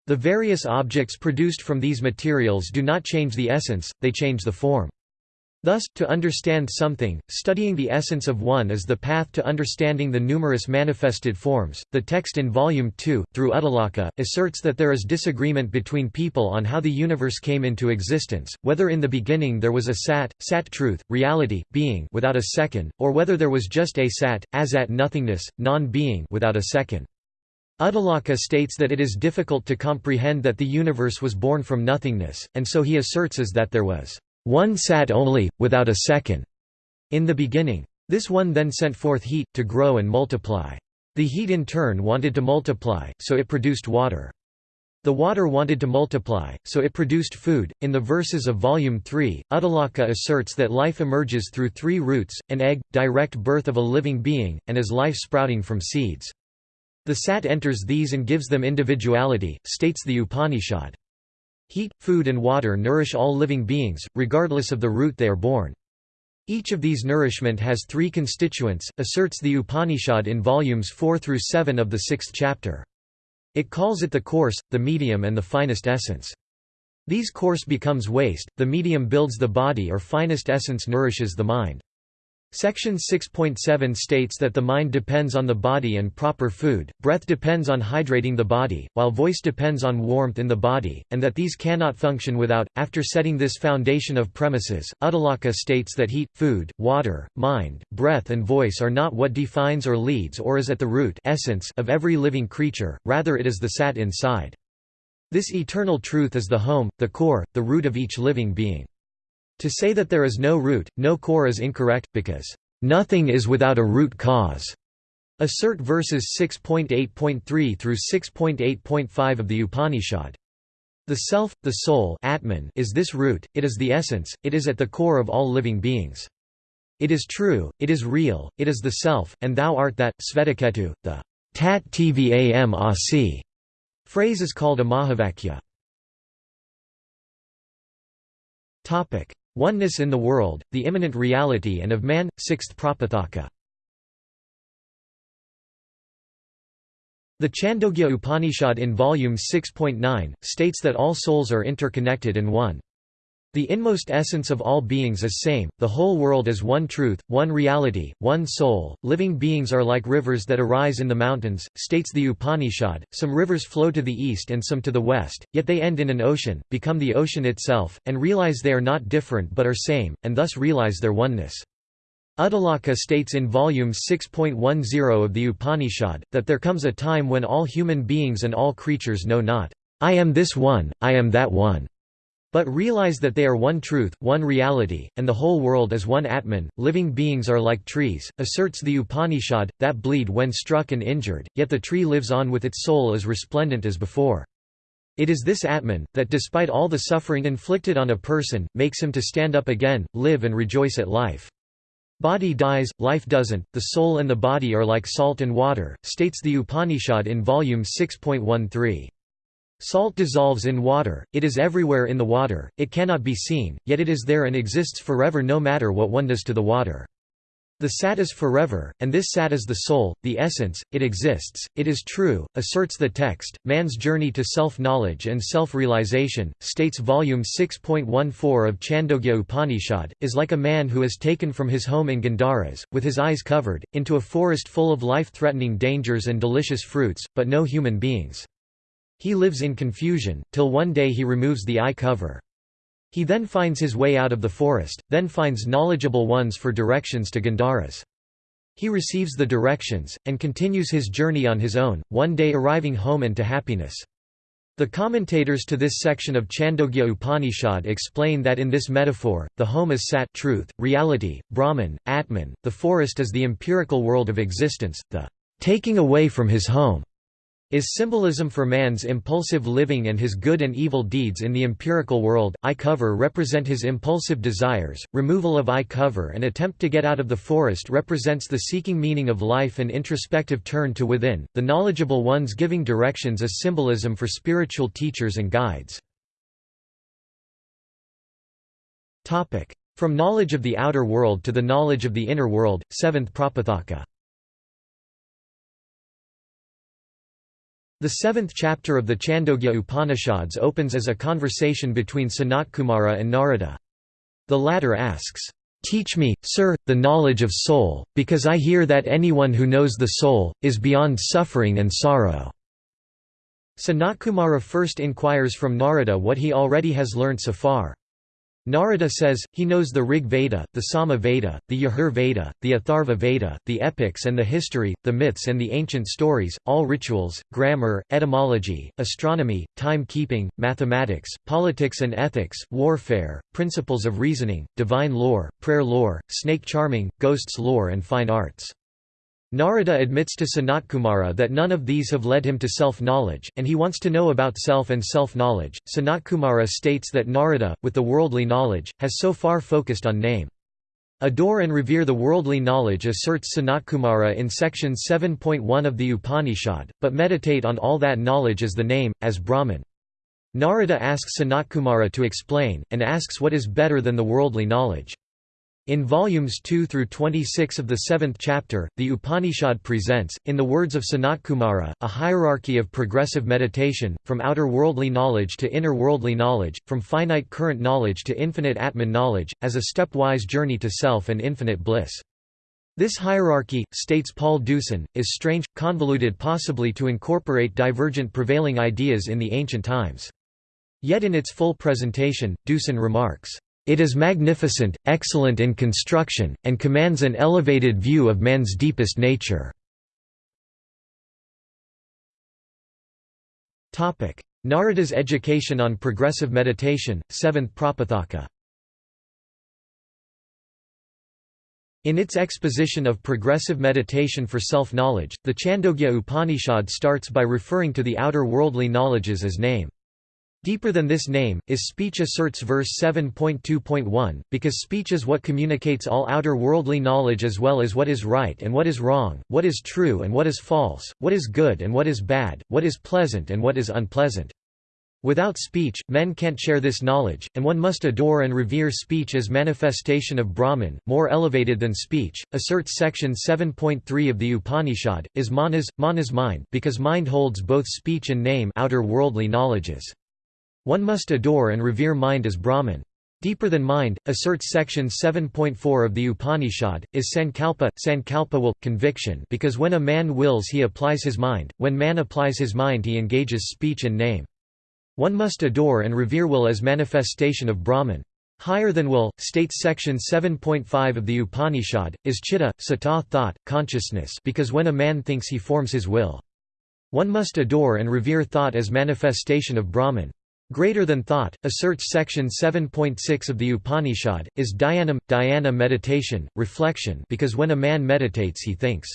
The various objects produced from these materials do not change the essence, they change the form. Thus, to understand something, studying the essence of one is the path to understanding the numerous manifested forms. The text in Volume 2, through Uddalaka, asserts that there is disagreement between people on how the universe came into existence, whether in the beginning there was a sat, sat truth, reality, being without a second, or whether there was just a sat, asat nothingness, non-being without a second. Uddalaka states that it is difficult to comprehend that the universe was born from nothingness, and so he asserts as that there was one sat only, without a second. In the beginning. This one then sent forth heat, to grow and multiply. The heat in turn wanted to multiply, so it produced water. The water wanted to multiply, so it produced food. In the verses of Volume 3, Uddalaka asserts that life emerges through three roots an egg, direct birth of a living being, and as life sprouting from seeds. The sat enters these and gives them individuality, states the Upanishad. Heat, food and water nourish all living beings, regardless of the root they are born. Each of these nourishment has three constituents, asserts the Upanishad in volumes 4 through 7 of the sixth chapter. It calls it the coarse, the medium and the finest essence. These coarse becomes waste, the medium builds the body or finest essence nourishes the mind. Section 6.7 states that the mind depends on the body and proper food, breath depends on hydrating the body, while voice depends on warmth in the body, and that these cannot function without. After setting this foundation of premises, Uddalaka states that heat, food, water, mind, breath, and voice are not what defines or leads or is at the root essence of every living creature, rather, it is the sat inside. This eternal truth is the home, the core, the root of each living being. To say that there is no root, no core is incorrect, because, "...nothing is without a root cause." Assert verses 6.8.3 through 6.8.5 of the Upanishad. The self, the soul Atman is this root, it is the essence, it is at the core of all living beings. It is true, it is real, it is the self, and thou art that. Svetaketu, the tat tvam asi phrase is called a Mahavakya. Oneness in the world, the immanent reality and of man, sixth Prapathaka. The Chandogya Upanishad in volume 6.9, states that all souls are interconnected and one. The inmost essence of all beings is same, the whole world is one truth, one reality, one soul, living beings are like rivers that arise in the mountains, states the Upanishad, some rivers flow to the east and some to the west, yet they end in an ocean, become the ocean itself, and realize they are not different but are same, and thus realize their oneness. Uddalaka states in volume 6.10 of the Upanishad, that there comes a time when all human beings and all creatures know not, I am this one, I am that one. But realize that they are one truth, one reality, and the whole world is one Atman. Living beings are like trees, asserts the Upanishad, that bleed when struck and injured, yet the tree lives on with its soul as resplendent as before. It is this Atman, that despite all the suffering inflicted on a person, makes him to stand up again, live and rejoice at life. Body dies, life doesn't, the soul and the body are like salt and water, states the Upanishad in volume 6.13. Salt dissolves in water, it is everywhere in the water, it cannot be seen, yet it is there and exists forever no matter what one does to the water. The sat is forever, and this sat is the soul, the essence, it exists, it is true, asserts the text. Man's journey to self knowledge and self realization, states volume 6.14 of Chandogya Upanishad, is like a man who is taken from his home in Gandharas, with his eyes covered, into a forest full of life threatening dangers and delicious fruits, but no human beings. He lives in confusion, till one day he removes the eye cover. He then finds his way out of the forest, then finds knowledgeable ones for directions to Gandharas. He receives the directions, and continues his journey on his own, one day arriving home and to happiness. The commentators to this section of Chandogya Upanishad explain that in this metaphor, the home is sat truth, reality, Brahman, Atman, the forest is the empirical world of existence, the taking away from his home is symbolism for man's impulsive living and his good and evil deeds in the empirical world. Eye cover represent his impulsive desires, removal of eye cover and attempt to get out of the forest represents the seeking meaning of life and introspective turn to within, the knowledgeable ones giving directions as symbolism for spiritual teachers and guides. From knowledge of the outer world to the knowledge of the inner world, seventh Prapathaka The seventh chapter of the Chandogya Upanishads opens as a conversation between Sanatkumara and Narada. The latter asks, "'Teach me, sir, the knowledge of soul, because I hear that anyone who knows the soul, is beyond suffering and sorrow." Sanatkumara first inquires from Narada what he already has learnt so far. Narada says, he knows the Rig Veda, the Sama Veda, the Yajur Veda, the Atharva Veda, the epics and the history, the myths and the ancient stories, all rituals, grammar, etymology, astronomy, time-keeping, mathematics, politics and ethics, warfare, principles of reasoning, divine lore, prayer lore, snake charming, ghosts lore and fine arts. Narada admits to Sanatkumara that none of these have led him to self-knowledge, and he wants to know about self and self-knowledge. Sanatkumara states that Narada, with the worldly knowledge, has so far focused on name. Adore and revere the worldly knowledge asserts Sanatkumara in section 7.1 of the Upanishad, but meditate on all that knowledge as the name, as Brahman. Narada asks Sanatkumara to explain, and asks what is better than the worldly knowledge. In volumes 2 through 26 of the seventh chapter, the Upanishad presents, in the words of Sanatkumara, a hierarchy of progressive meditation, from outer worldly knowledge to inner worldly knowledge, from finite current knowledge to infinite Atman knowledge, as a stepwise journey to self and infinite bliss. This hierarchy, states Paul Deussen, is strange, convoluted possibly to incorporate divergent prevailing ideas in the ancient times. Yet in its full presentation, Deussen remarks, it is magnificent, excellent in construction, and commands an elevated view of man's deepest nature. Narada's education on progressive meditation, seventh Prapathaka In its exposition of progressive meditation for self-knowledge, the Chandogya Upanishad starts by referring to the outer worldly knowledges as name. Deeper than this name, is speech asserts verse 7.2.1, because speech is what communicates all outer worldly knowledge as well as what is right and what is wrong, what is true and what is false, what is good and what is bad, what is pleasant and what is unpleasant. Without speech, men can't share this knowledge, and one must adore and revere speech as manifestation of Brahman, more elevated than speech, asserts section 7.3 of the Upanishad, is manas, manas mind, because mind holds both speech and name outer worldly knowledges. One must adore and revere mind as Brahman. Deeper than mind, asserts section 7.4 of the Upanishad, is sankalpa, sankalpa will, conviction because when a man wills he applies his mind, when man applies his mind he engages speech and name. One must adore and revere will as manifestation of Brahman. Higher than will, states section 7.5 of the Upanishad, is chitta, sata thought, consciousness because when a man thinks he forms his will. One must adore and revere thought as manifestation of Brahman. Greater than thought, asserts section 7.6 of the Upanishad, is dhyanam, dhyana meditation, reflection because when a man meditates he thinks.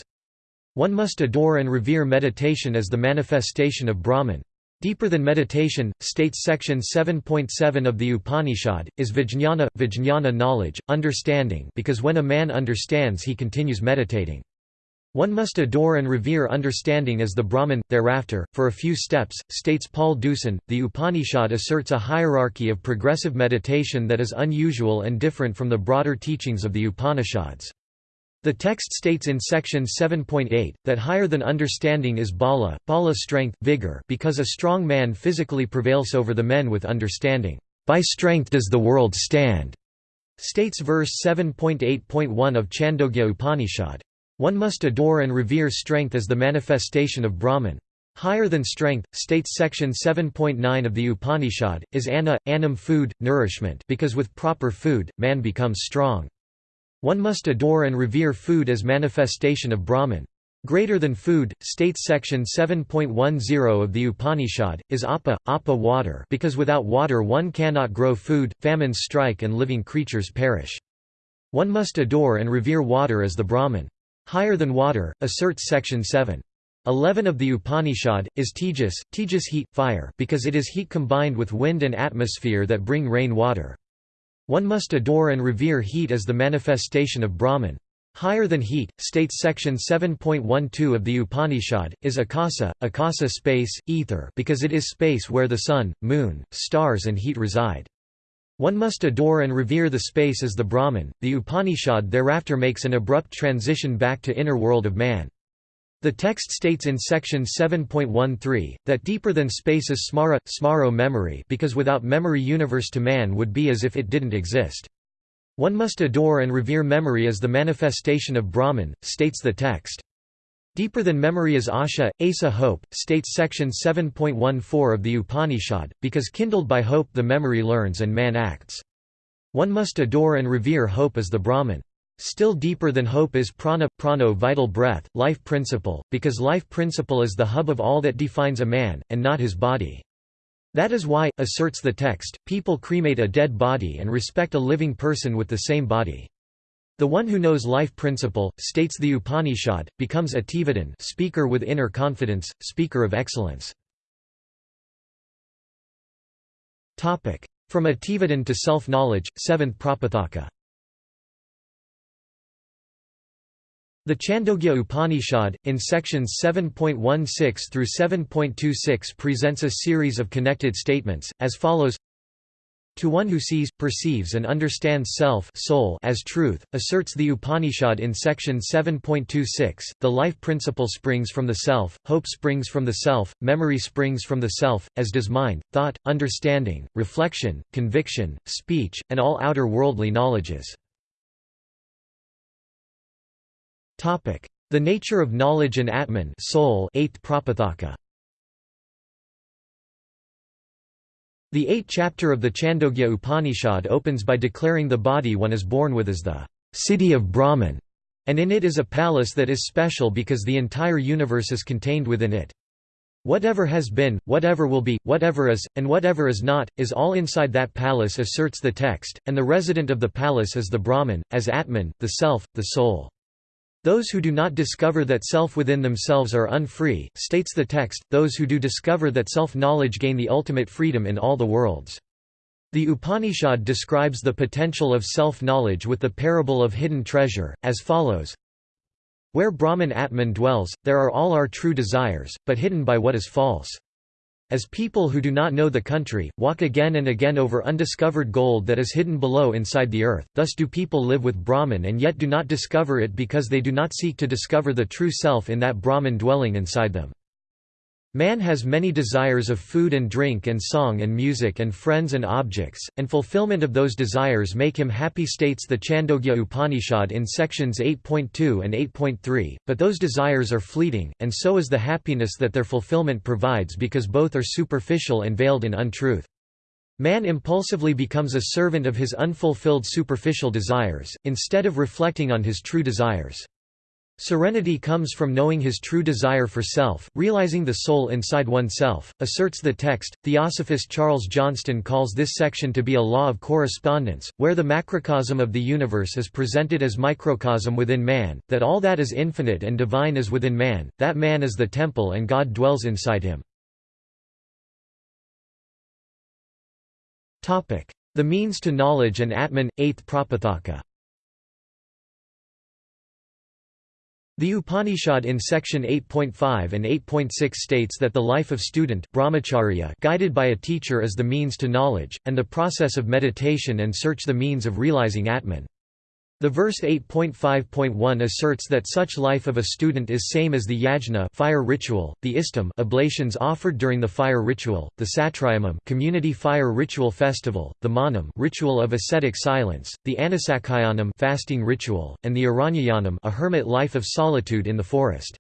One must adore and revere meditation as the manifestation of Brahman. Deeper than meditation, states section 7.7 of the Upanishad, is vijñāna, vijñāna knowledge, understanding because when a man understands he continues meditating. One must adore and revere understanding as the Brahman. Thereafter, for a few steps, states Paul Deussen, the Upanishad asserts a hierarchy of progressive meditation that is unusual and different from the broader teachings of the Upanishads. The text states in section 7.8, that higher than understanding is bala, bala strength vigor because a strong man physically prevails over the men with understanding. By strength does the world stand, states verse 7.8.1 of Chandogya Upanishad. One must adore and revere strength as the manifestation of Brahman. Higher than strength, states section 7.9 of the Upanishad, is anna, annam food, nourishment because with proper food, man becomes strong. One must adore and revere food as manifestation of Brahman. Greater than food, states section 7.10 of the Upanishad, is apa, apa water because without water one cannot grow food, famines strike and living creatures perish. One must adore and revere water as the Brahman. Higher than water, asserts section 7. 11 of the Upanishad, is tejas, tejas heat, fire because it is heat combined with wind and atmosphere that bring rain water. One must adore and revere heat as the manifestation of Brahman. Higher than heat, states section 7.12 of the Upanishad, is akasa, akasa space, ether because it is space where the sun, moon, stars and heat reside. One must adore and revere the space as the Brahman. The Upanishad thereafter makes an abrupt transition back to inner world of man. The text states in section 7.13, that deeper than space is smara, smaro memory because without memory universe to man would be as if it didn't exist. One must adore and revere memory as the manifestation of Brahman, states the text. Deeper than memory is asha, asa hope, states section 7.14 of the Upanishad, because kindled by hope the memory learns and man acts. One must adore and revere hope as the Brahman. Still deeper than hope is prana, prano vital breath, life principle, because life principle is the hub of all that defines a man, and not his body. That is why, asserts the text, people cremate a dead body and respect a living person with the same body. The one who knows life principle, states the Upanishad, becomes a Ativadan speaker with inner confidence, speaker of excellence. From Ativadan to self-knowledge, seventh Prapathaka The Chandogya Upanishad, in sections 7.16 through 7.26 presents a series of connected statements, as follows to one who sees, perceives and understands self soul as truth, asserts the Upanishad in section 7.26, the life principle springs from the self, hope springs from the self, memory springs from the self, as does mind, thought, understanding, reflection, conviction, speech, and all outer worldly knowledges. The nature of knowledge and Atman soul 8th Prapathaka. The eighth chapter of the Chandogya Upanishad opens by declaring the body one is born with as the city of Brahman, and in it is a palace that is special because the entire universe is contained within it. Whatever has been, whatever will be, whatever is, and whatever is not, is all inside that palace asserts the text, and the resident of the palace is the Brahman, as Atman, the self, the soul. Those who do not discover that self within themselves are unfree, states the text, those who do discover that self-knowledge gain the ultimate freedom in all the worlds. The Upanishad describes the potential of self-knowledge with the parable of hidden treasure, as follows Where Brahman Atman dwells, there are all our true desires, but hidden by what is false. As people who do not know the country, walk again and again over undiscovered gold that is hidden below inside the earth, thus do people live with Brahman and yet do not discover it because they do not seek to discover the true self in that Brahman dwelling inside them. Man has many desires of food and drink and song and music and friends and objects, and fulfillment of those desires make him happy states the Chandogya Upanishad in sections 8.2 and 8.3, but those desires are fleeting, and so is the happiness that their fulfillment provides because both are superficial and veiled in untruth. Man impulsively becomes a servant of his unfulfilled superficial desires, instead of reflecting on his true desires. Serenity comes from knowing his true desire for self, realizing the soul inside oneself, asserts the text. Theosophist Charles Johnston calls this section to be a law of correspondence, where the macrocosm of the universe is presented as microcosm within man, that all that is infinite and divine is within man, that man is the temple and God dwells inside him. The means to knowledge and Atman, 8th Prapathaka The Upanishad in section 8.5 and 8.6 states that the life of student brahmacharya guided by a teacher is the means to knowledge, and the process of meditation and search the means of realizing Atman. The verse 8.5.1 asserts that such life of a student is same as the yajna fire ritual, the istam oblations offered during the fire ritual, the satrayamam community fire ritual festival, the manam ritual of ascetic silence, the anasakhayanam fasting ritual, and the aranyayanam a hermit life of solitude in the forest.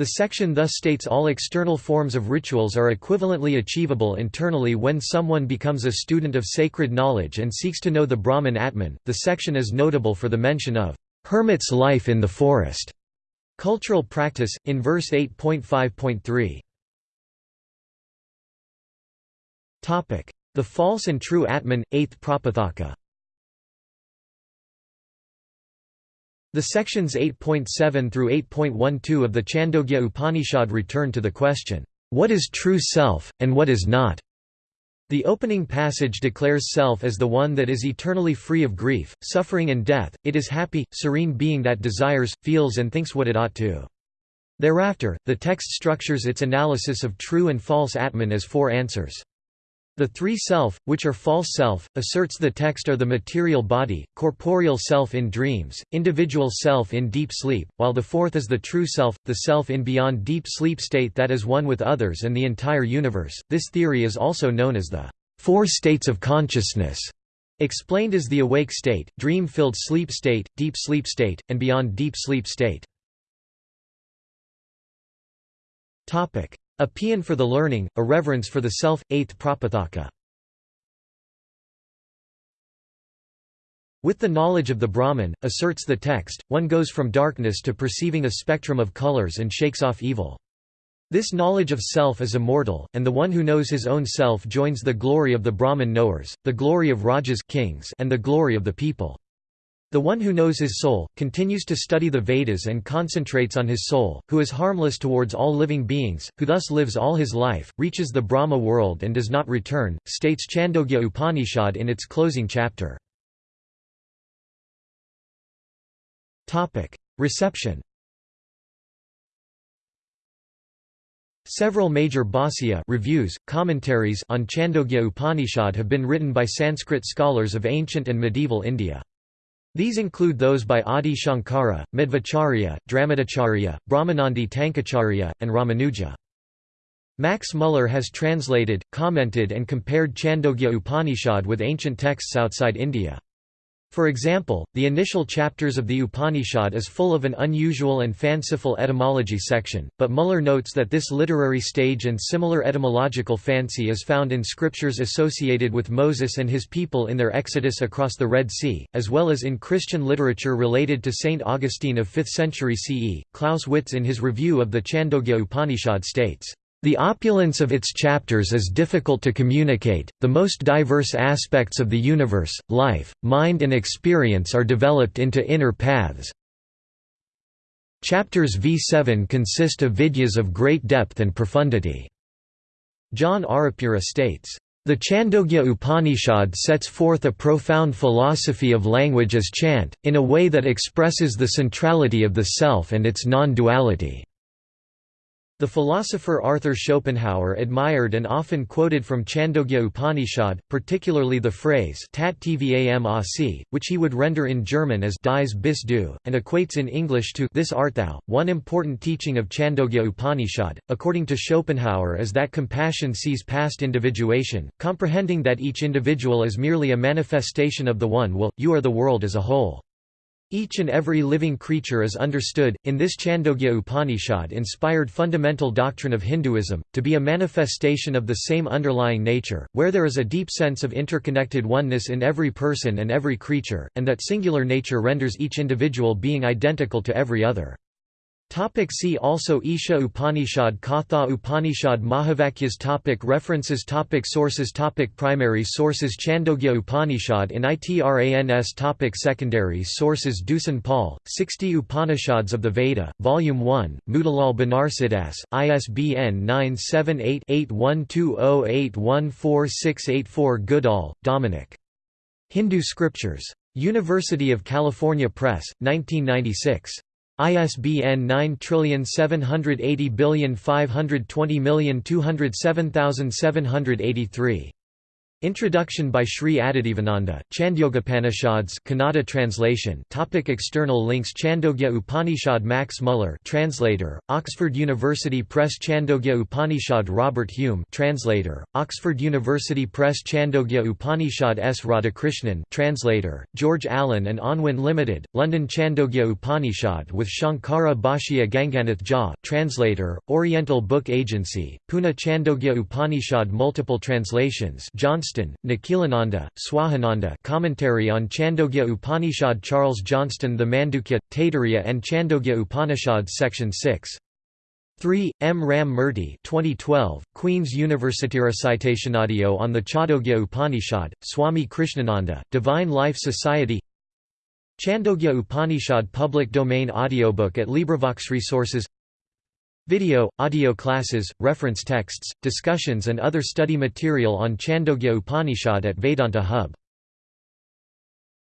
The section thus states all external forms of rituals are equivalently achievable internally when someone becomes a student of sacred knowledge and seeks to know the Brahman Atman. The section is notable for the mention of hermit's life in the forest. Cultural practice, in verse 8.5.3. topic The false and true Atman, 8th Prapathaka The sections 8.7 through 8.12 of the Chandogya Upanishad return to the question, "'What is true self, and what is not?' The opening passage declares self as the one that is eternally free of grief, suffering and death, it is happy, serene being that desires, feels and thinks what it ought to. Thereafter, the text structures its analysis of true and false Atman as four answers. The three self, which are false self, asserts the text are the material body, corporeal self in dreams, individual self in deep sleep, while the fourth is the true self, the self in beyond deep sleep state that is one with others and the entire universe. This theory is also known as the four states of consciousness, explained as the awake state, dream-filled sleep state, deep sleep state, and beyond deep sleep state. A paean for the learning, a reverence for the self, 8th Prapathaka. With the knowledge of the Brahman, asserts the text, one goes from darkness to perceiving a spectrum of colors and shakes off evil. This knowledge of self is immortal, and the one who knows his own self joins the glory of the Brahman knowers, the glory of Rajas kings, and the glory of the people. The one who knows his soul, continues to study the Vedas and concentrates on his soul, who is harmless towards all living beings, who thus lives all his life, reaches the Brahma world and does not return, states Chandogya Upanishad in its closing chapter. Reception Several major bhāsya reviews, commentaries on Chandogya Upanishad have been written by Sanskrit scholars of ancient and medieval India. These include those by Adi Shankara, Madhvacharya, Dramidacharya, Brahmanandi Tankacharya, and Ramanuja. Max Muller has translated, commented and compared Chandogya Upanishad with ancient texts outside India. For example, the initial chapters of the Upanishad is full of an unusual and fanciful etymology section, but Muller notes that this literary stage and similar etymological fancy is found in scriptures associated with Moses and his people in their exodus across the Red Sea, as well as in Christian literature related to Saint Augustine of 5th century CE. Klaus Witz in his review of the Chandogya Upanishad states, the opulence of its chapters is difficult to communicate, the most diverse aspects of the universe, life, mind and experience are developed into inner paths. Chapters V7 consist of vidyas of great depth and profundity. John Arapura states, the Chandogya Upanishad sets forth a profound philosophy of language as chant, in a way that expresses the centrality of the self and its non-duality. The philosopher Arthur Schopenhauer admired and often quoted from Chandogya Upanishad, particularly the phrase Tat tvam asi, which he would render in German as dies bis du, and equates in English to this art thou. One important teaching of Chandogya Upanishad, according to Schopenhauer is that compassion sees past individuation, comprehending that each individual is merely a manifestation of the one will, you are the world as a whole. Each and every living creature is understood, in this Chandogya Upanishad-inspired fundamental doctrine of Hinduism, to be a manifestation of the same underlying nature, where there is a deep sense of interconnected oneness in every person and every creature, and that singular nature renders each individual being identical to every other. Topic see also Isha Upanishad Katha Upanishad Mahavakyas topic References topic Sources topic Primary sources Chandogya Upanishad in ITRANS topic Secondary sources Deussen Paul, 60 Upanishads of the Veda, Volume 1, Motilal Banarsidass, ISBN 978-8120814684 Goodall, Dominic. Hindu Scriptures. University of California Press, 1996. ISBN 978052020277783. Introduction by Sri Adityavananda, Chandogyopanishads Kannada translation topic External links Chandogya Upanishad Max Muller translator, Oxford University Press Chandogya Upanishad Robert Hume translator, Oxford University Press Chandogya Upanishad S. Radhakrishnan translator, George Allen and Unwin Limited, London Chandogya Upanishad with Shankara Bhashya Ganganath Jha translator, Oriental Book Agency, Pune Chandogya Upanishad Multiple translations Johnston Johnston, Nikhilananda, Swahananda Commentary on Chandogya Upanishad Charles Johnston The Mandukya, Taittiriya and Chandogya Upanishads Section 6. 3. M. Ram Murthy 2012, Queen's University Recitationaudio on the Chandogya Upanishad, Swami Krishnananda, Divine Life Society Chandogya Upanishad Public Domain Audiobook at LibriVox Resources Video, audio classes, reference texts, discussions and other study material on Chandogya Upanishad at Vedanta Hub